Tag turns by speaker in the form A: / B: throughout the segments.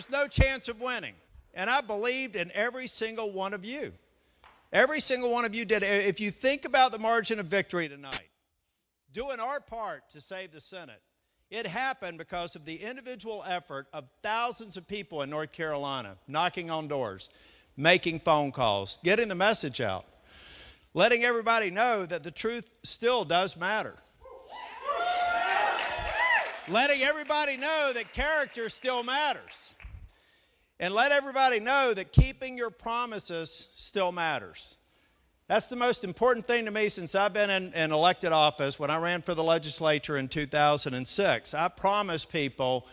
A: there's no chance of winning. And I believed in every single one of you. Every single one of you did. If you think about the margin of victory tonight, doing our part to save the Senate, it happened because of the individual effort of thousands of people in North Carolina knocking on doors, making phone calls, getting the message out, letting everybody know that the truth still does matter. letting everybody know that character still matters. And let everybody know that keeping your promises still matters. That's the most important thing to me since I've been in, in, elected office. When I ran for the legislature in 2006, I promised people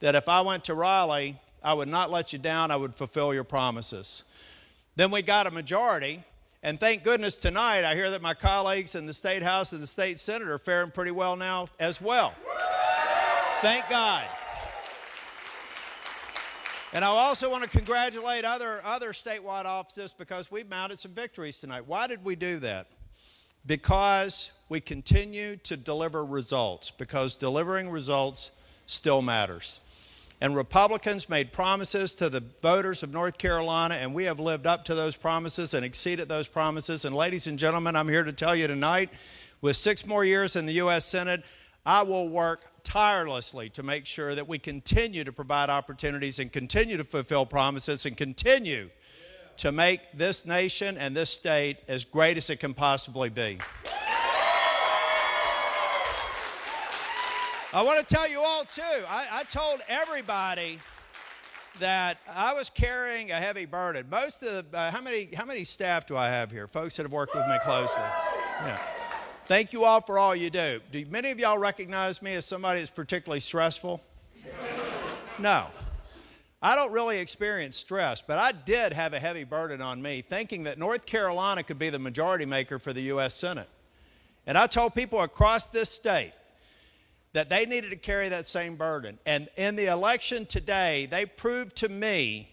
A: that if I went to Raleigh, I would not let you down, I would fulfill your promises. Then we got a majority, and thank goodness tonight I hear that my colleagues in the State House and the State Senate are faring pretty well now as well. Thank God. And I also want to congratulate other, other statewide offices because we've mounted some victories tonight. Why did we do that? Because we continue to deliver results, because delivering results still matters. And Republicans made promises to the voters of North Carolina, and we have lived up to those promises and exceeded those promises. And, ladies and gentlemen, I'm here to tell you tonight with six more years in the U.S. Senate, I will work tirelessly to make sure that we continue to provide opportunities and continue to fulfill promises and continue to make this nation and this state as great as it can possibly be. I want to tell you all, too, I, I told everybody that I was carrying a heavy burden. Most of the, uh, how many how many staff do I have here? Folks that have worked with me closely. Yeah. Thank you all for all you do. Do many of y'all recognize me as somebody that's particularly stressful? No. I don't really experience stress, but I did have a heavy burden on me thinking that North Carolina could be the majority maker for the U.S. Senate. And I told people across this state that they needed to carry that same burden. And in the election today, they proved to me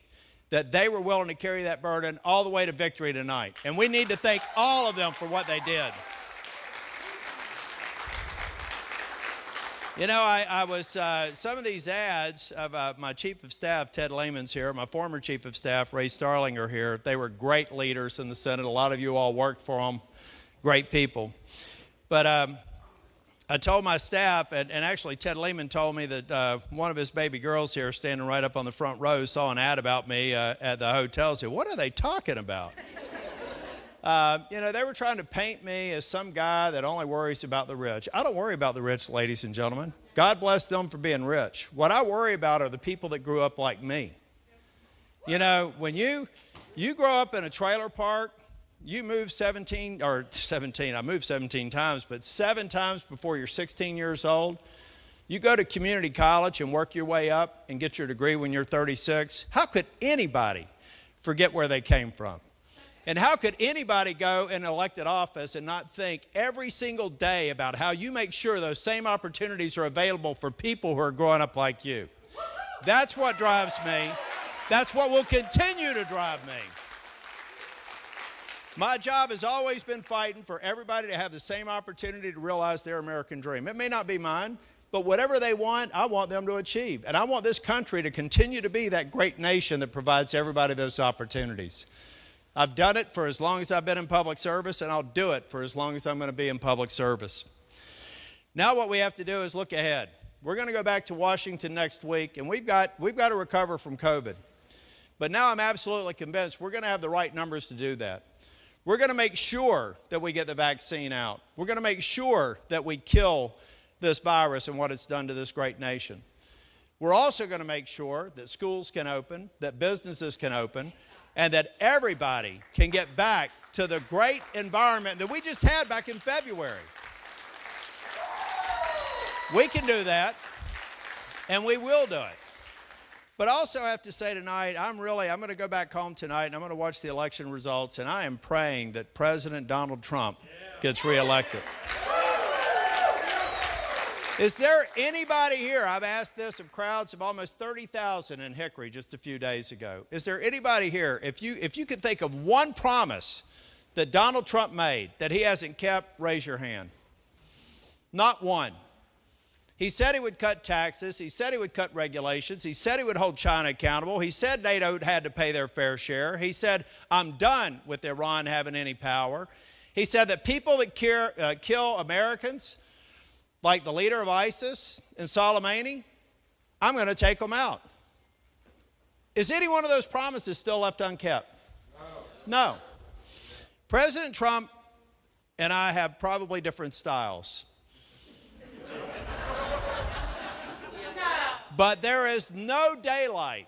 A: that they were willing to carry that burden all the way to victory tonight. And we need to thank all of them for what they did. You know, I, I was, uh, some of these ads of uh, my chief of staff, Ted Lehman's here, my former chief of staff, Ray Starling, are here. They were great leaders in the Senate. A lot of you all worked for them, great people. But um, I told my staff, and, and, actually Ted Lehman told me that uh, one of his baby girls here, standing right up on the front row, saw an ad about me uh, at the hotel. Said, "What are they talking about?" Uh, you know, they were trying to paint me as some guy that only worries about the rich. I don't worry about the rich, ladies and gentlemen. God bless them for being rich. What I worry about are the people that grew up like me. You know, when you you grow up in a trailer park, you move 17 or 17. I moved 17 times, but seven times before you're 16 years old. You go to community college and work your way up and get your degree when you're 36. How could anybody forget where they came from? And how could anybody go in elected office and not think every single day about how you make sure those same opportunities are available for people who are growing up like you? That's what drives me. That's what will continue to drive me. My job has always been fighting for everybody to have the same opportunity to realize their American dream. It may not be mine, but whatever they want, I want them to achieve. And I want this country to continue to be that great nation that provides everybody those opportunities. I've done it for as long as I've been in public service, and I'll do it for as long as I'm going to be in public service. Now, what we have to do is look ahead. We're going to go back to Washington next week, and we've got, we've got to recover from COVID. But now I'm absolutely convinced we're going to have the right numbers to do that. We're going to make sure that we get the vaccine out. We're going to make sure that we kill this virus and what it's done to this great nation. We're also going to make sure that schools can open, that businesses can open, and that everybody can get back to the great environment that we just had back in February. We can do that, and we will do it. But also, I have to say tonight, I'm really, I'm going to go back home tonight and I'm going to watch the election results, and I am praying that President Donald Trump gets reelected. Is there anybody here? I've asked this of crowds of almost 30,000 in Hickory just a few days ago. Is there anybody here? If you if you could think of one promise that Donald Trump made that he hasn't kept, raise your hand. Not one. He said he would cut taxes. He said he would cut regulations. He said he would hold China accountable. He said NATO had to pay their fair share. He said, I'm done with Iran having any power. He said that people that care, uh, kill Americans, like the leader of ISIS and Soleimani, I'm going to take them out. Is any one of those promises still left unkept? No. no. President Trump and I have probably different styles. But there is no daylight,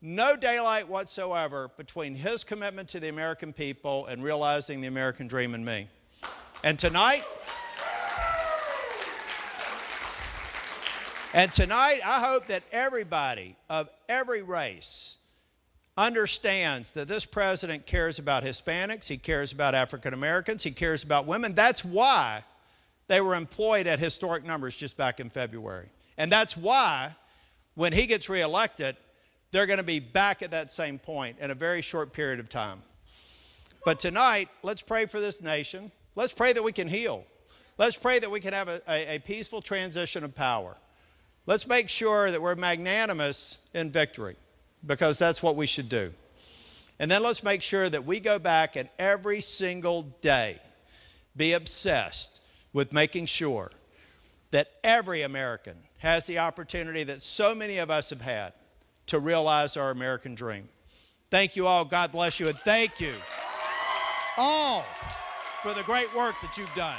A: no daylight whatsoever between his commitment to the American people and realizing the American dream in me. And tonight, and tonight, I hope that everybody of every race understands that this president cares about Hispanics, he cares about African Americans, he cares about women. That's why they were employed at historic numbers just back in February. And that's why, when he gets reelected, they're going to be back at that same point in a very short period of time. But tonight, let's pray for this nation. Let's pray that we can heal. Let's pray that we can have a, a, a peaceful transition of power. Let's make sure that we're magnanimous in victory, because that's what we should do. And then let's make sure that we go back and every single day be obsessed with making sure that every American has the opportunity that so many of us have had to realize our American dream. Thank you all. God bless you. And thank you all for the great work that you've done.